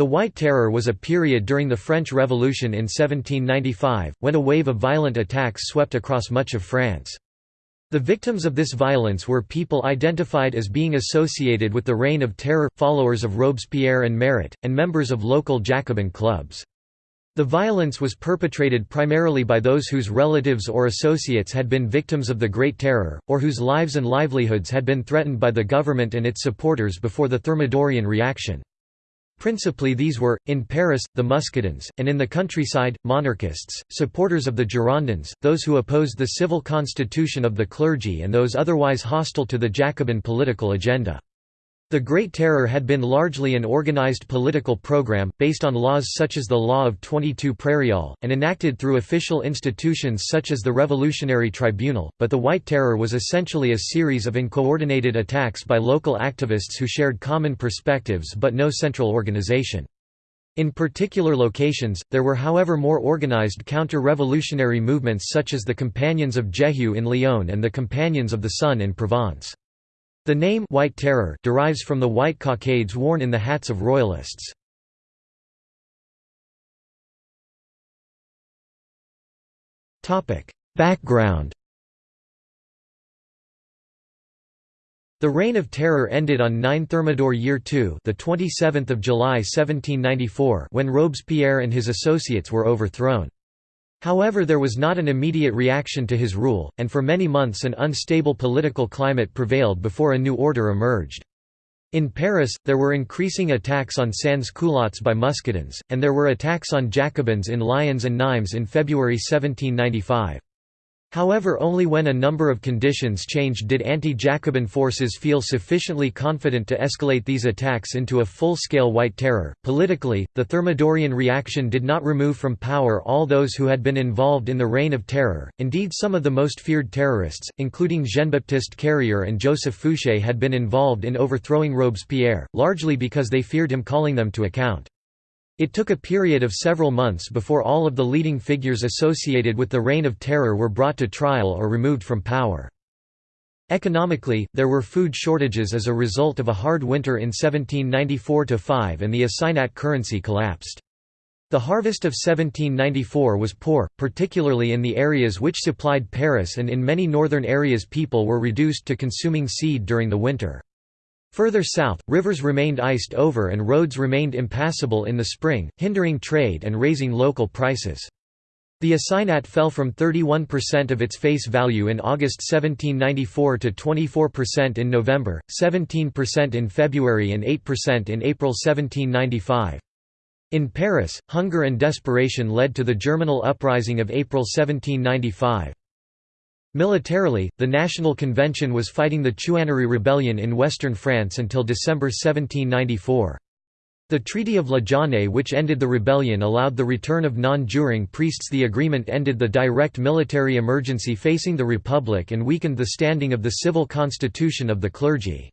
The White Terror was a period during the French Revolution in 1795, when a wave of violent attacks swept across much of France. The victims of this violence were people identified as being associated with the Reign of Terror, followers of Robespierre and Marat, and members of local Jacobin clubs. The violence was perpetrated primarily by those whose relatives or associates had been victims of the Great Terror, or whose lives and livelihoods had been threatened by the government and its supporters before the Thermidorian reaction. Principally these were, in Paris, the Muscadins, and in the countryside, monarchists, supporters of the Girondins, those who opposed the civil constitution of the clergy and those otherwise hostile to the Jacobin political agenda. The Great Terror had been largely an organized political program, based on laws such as the Law of 22 Prairial, and enacted through official institutions such as the Revolutionary Tribunal, but the White Terror was essentially a series of uncoordinated attacks by local activists who shared common perspectives but no central organization. In particular locations, there were however more organized counter-revolutionary movements such as the Companions of Jéhu in Lyon and the Companions of the Sun in Provence. The name White Terror derives from the white cockades worn in the hats of royalists. Background The Reign of Terror ended on 9 Thermidor Year 2 the 27th of July 1794 when Robespierre and his associates were overthrown. However there was not an immediate reaction to his rule, and for many months an unstable political climate prevailed before a new order emerged. In Paris, there were increasing attacks on sans-culottes by Muscadins, and there were attacks on Jacobins in Lyons and Nimes in February 1795. However only when a number of conditions changed did anti-Jacobin forces feel sufficiently confident to escalate these attacks into a full-scale White Terror. Politically, the Thermidorian reaction did not remove from power all those who had been involved in the Reign of Terror, indeed some of the most feared terrorists, including Jean-Baptiste Carrier and Joseph Fouché had been involved in overthrowing Robespierre, largely because they feared him calling them to account. It took a period of several months before all of the leading figures associated with the Reign of Terror were brought to trial or removed from power. Economically, there were food shortages as a result of a hard winter in 1794–5 and the assignat currency collapsed. The harvest of 1794 was poor, particularly in the areas which supplied Paris and in many northern areas people were reduced to consuming seed during the winter. Further south, rivers remained iced over and roads remained impassable in the spring, hindering trade and raising local prices. The assignat fell from 31% of its face value in August 1794 to 24% in November, 17% in February and 8% in April 1795. In Paris, hunger and desperation led to the Germinal Uprising of April 1795. Militarily, the National Convention was fighting the Chouannerie Rebellion in western France until December 1794. The Treaty of La Jaunaye which ended the rebellion allowed the return of non-juring priests the agreement ended the direct military emergency facing the Republic and weakened the standing of the civil constitution of the clergy.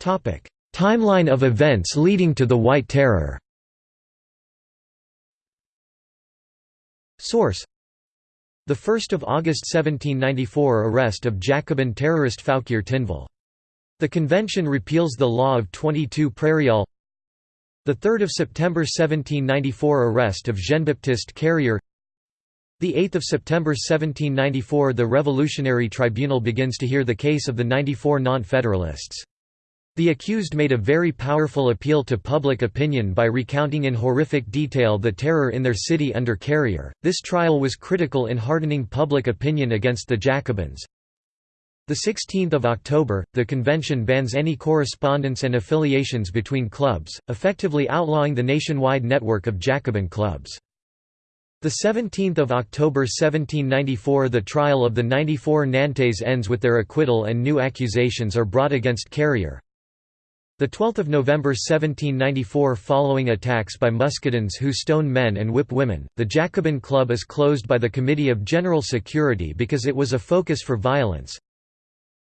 Timeline of events leading to the White Terror Source The 1st of August 1794 arrest of Jacobin terrorist Fouquier Tinville. The convention repeals the law of 22 Prairial. The 3rd of September 1794 arrest of Jean-Baptiste Carrier. The 8th of September 1794 the Revolutionary Tribunal begins to hear the case of the 94 non-federalists. The accused made a very powerful appeal to public opinion by recounting in horrific detail the terror in their city under Carrier. This trial was critical in hardening public opinion against the Jacobins. The 16th of October, the convention bans any correspondence and affiliations between clubs, effectively outlawing the nationwide network of Jacobin clubs. The 17th of October 1794 the trial of the 94 Nantes ends with their acquittal and new accusations are brought against Carrier. The 12th of November 1794 following attacks by Muscadins who stone men and whip women, the Jacobin Club is closed by the Committee of General Security because it was a focus for violence.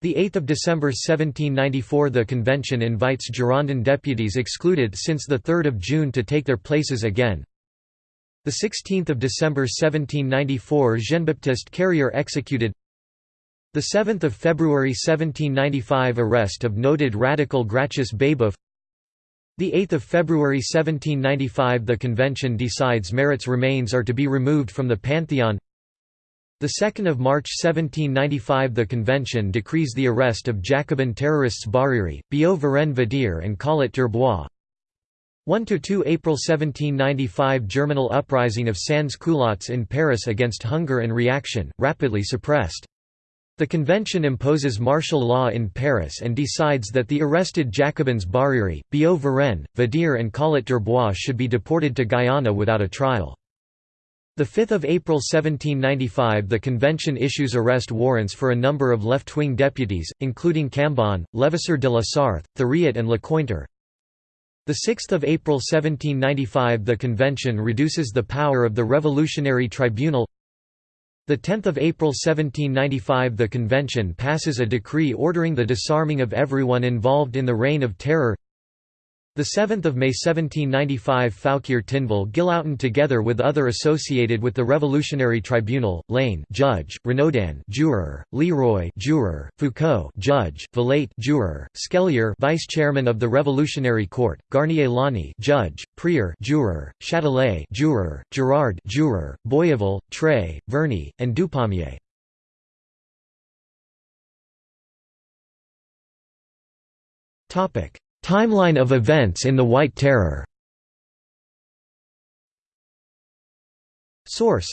The 8th of December 1794 the convention invites Girondin deputies excluded since the 3rd of June to take their places again. The 16th of December 1794 Jean-Baptiste Carrier executed The 7th of February 1795 arrest of noted radical Gracchus Babeuf. The 8th of February 1795 the convention decides Marat's remains are to be removed from the Pantheon. The 2nd of March 1795 the convention decrees the arrest of Jacobin terrorists Bariri, Billaud Varenne Vadier and Collot d'Herbois. 1–2 April 1795 Germinal uprising of sans culottes in Paris against hunger and reaction, rapidly suppressed. The convention imposes martial law in Paris and decides that the arrested Jacobins Bariri, Billaud Varenne, Vadier and Collot d'Herbois should be deported to Guyana without a trial. 5 April 1795 the convention issues arrest warrants for a number of left-wing deputies, including Cambon, Levasseur de la Sarthe, Thuriot and Lecointre, 6 April 1795 the convention reduces the power of the Revolutionary Tribunal 10 April 1795 the convention passes a decree ordering the disarming of everyone involved in the Reign of Terror the 7th of May 1795 Fouquier Tinville Guillautin together with other associated with the Revolutionary Tribunal, Lane judge, Renaudin juror, Leroy juror, Foucault judge, Valette juror, Scellier vice chairman of the Revolutionary Court, Garnier Launay judge, Prieur juror, Châtelet juror, Girard juror, Boyeville, Trey, Verny, and Dupommier. Topic Timeline of events in the White Terror Source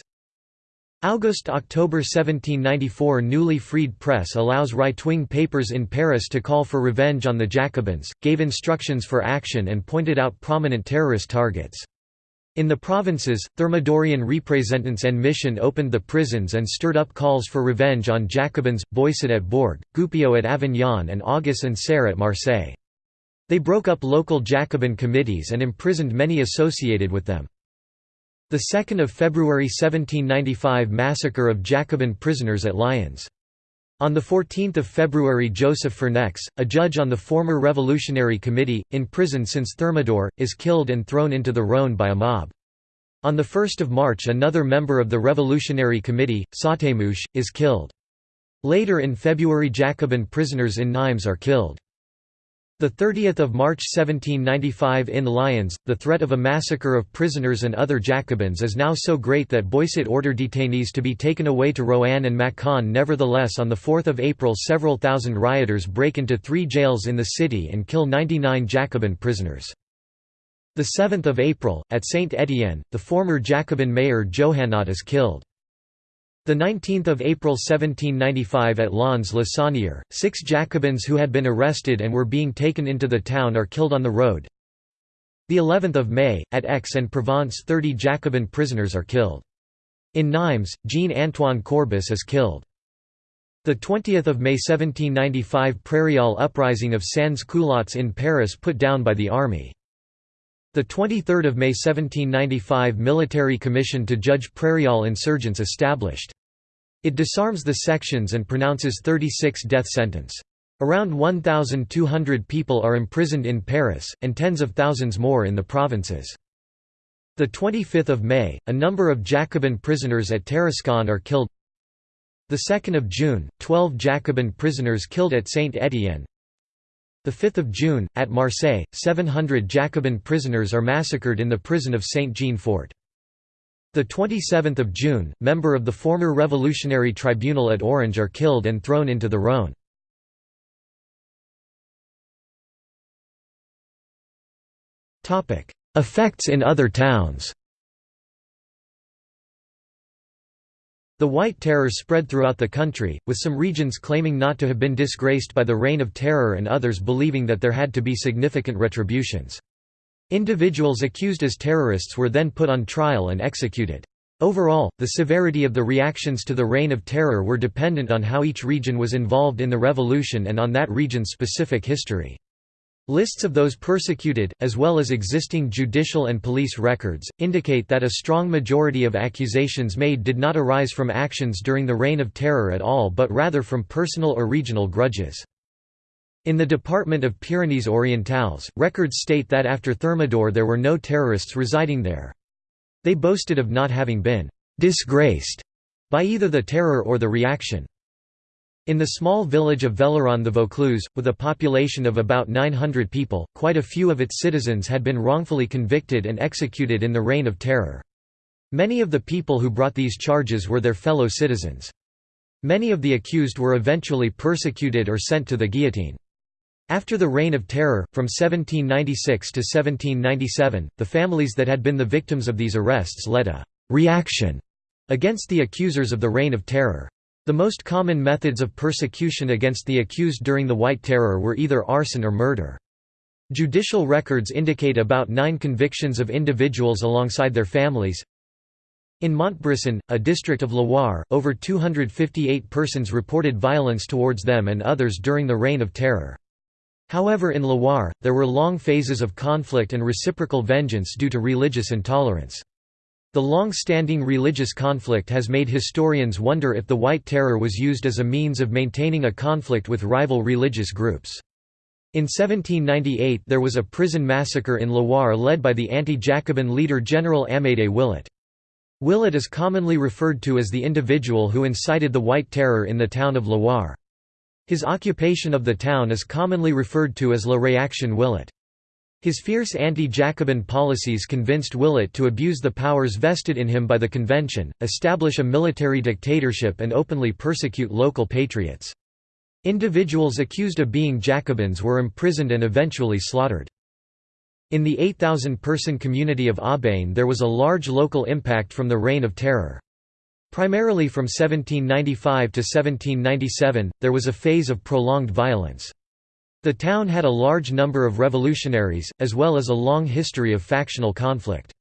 August–October 1794 newly freed press allows right-wing papers in Paris to call for revenge on the Jacobins, gave instructions for action and pointed out prominent terrorist targets. In the provinces, Thermidorian representants and mission opened the prisons and stirred up calls for revenge on Jacobins, Boisset at Bourg, Goupilleau at Avignon and Auguste and Serre at Marseille. They broke up local Jacobin committees and imprisoned many associated with them. The 2nd of February 1795 massacre of Jacobin prisoners at Lyons. On 14 February Joseph Fernex, a judge on the former Revolutionary Committee, in prison since Thermidor, is killed and thrown into the Rhône by a mob. On the 1 March another member of the Revolutionary Committee, Sautemouche, is killed. Later in February Jacobin prisoners in Nimes are killed. The 30th of March 1795 in Lyons, the threat of a massacre of prisoners and other Jacobins is now so great that Boisset ordered detainees to be taken away to Roanne and Mâcon nevertheless on 4 April several thousand rioters break into three jails in the city and kill 99 Jacobin prisoners. 7 April, at Saint-Étienne, the former Jacobin mayor Johannot is killed. The 19th of April 1795 at Lons-le-Saunier, six Jacobins who had been arrested and were being taken into the town are killed on the road. The 11th of May, at Aix-en-Provence 30 Jacobin prisoners are killed. In Nimes, Jean-Antoine Courbis is killed. The 20th of May 1795 Prairial uprising of sans-culottes in Paris put down by the army. The 23rd of May 1795 military commission to judge Prairial insurgents established. It disarms the sections and pronounces 36 death sentence. Around 1,200 people are imprisoned in Paris, and tens of thousands more in the provinces. The 25th of May, a number of Jacobin prisoners at Tarascon are killed. The 2nd of June, 12 Jacobin prisoners killed at Saint-Étienne. The 5th of June, at Marseille, 700 Jacobin prisoners are massacred in the prison of Saint-Jean-Fort. The 27th of June, member of the former Revolutionary Tribunal at Orange are killed and thrown into the Rhône. Effects in other towns The White Terror spread throughout the country, with some regions claiming not to have been disgraced by the Reign of Terror and others believing that there had to be significant retributions. Individuals accused as terrorists were then put on trial and executed. Overall, the severity of the reactions to the Reign of Terror were dependent on how each region was involved in the revolution and on that region's specific history. Lists of those persecuted, as well as existing judicial and police records, indicate that a strong majority of accusations made did not arise from actions during the Reign of Terror at all but rather from personal or regional grudges. In the department of Pyrenees Orientales, records state that after Thermidor there were no terrorists residing there. They boasted of not having been «disgraced» by either the terror or the reaction. In the small village of Velleron-the-Vaucluse, with a population of about 900 people, quite a few of its citizens had been wrongfully convicted and executed in the Reign of Terror. Many of the people who brought these charges were their fellow citizens. Many of the accused were eventually persecuted or sent to the guillotine. After the Reign of Terror, from 1796 to 1797, the families that had been the victims of these arrests led a «reaction» against the accusers of the Reign of Terror. The most common methods of persecution against the accused during the White Terror were either arson or murder. Judicial records indicate about nine convictions of individuals alongside their families. In Montbrison, a district of Loire, over 258 persons reported violence towards them and others during the Reign of Terror. However in Loire, there were long phases of conflict and reciprocal vengeance due to religious intolerance. The long-standing religious conflict has made historians wonder if the White Terror was used as a means of maintaining a conflict with rival religious groups. In 1798 there was a prison massacre in Loire led by the anti-Jacobin leader General Amédée Willot. Willot is commonly referred to as the individual who incited the White Terror in the town of Loire. His occupation of the town is commonly referred to as La Réaction Willot. His fierce anti-Jacobin policies convinced Willot to abuse the powers vested in him by the convention, establish a military dictatorship and openly persecute local patriots. Individuals accused of being Jacobins were imprisoned and eventually slaughtered. In the 8,000-person community of Aubagne there was a large local impact from the Reign of Terror. Primarily from 1795 to 1797, there was a phase of prolonged violence. The town had a large number of revolutionaries, as well as a long history of factional conflict.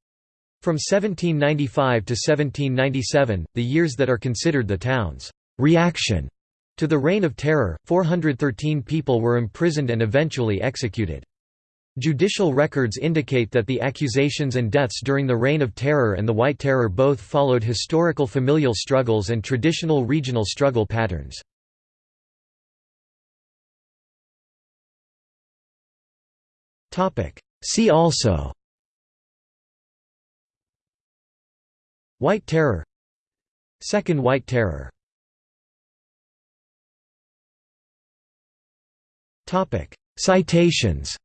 From 1795 to 1797, the years that are considered the town's reaction to the Reign of Terror, 413 people were imprisoned and eventually executed. Judicial records indicate that the accusations and deaths during the Reign of Terror and the White Terror both followed historical familial struggles and traditional regional struggle patterns. See also. White Terror. Second White Terror. Citations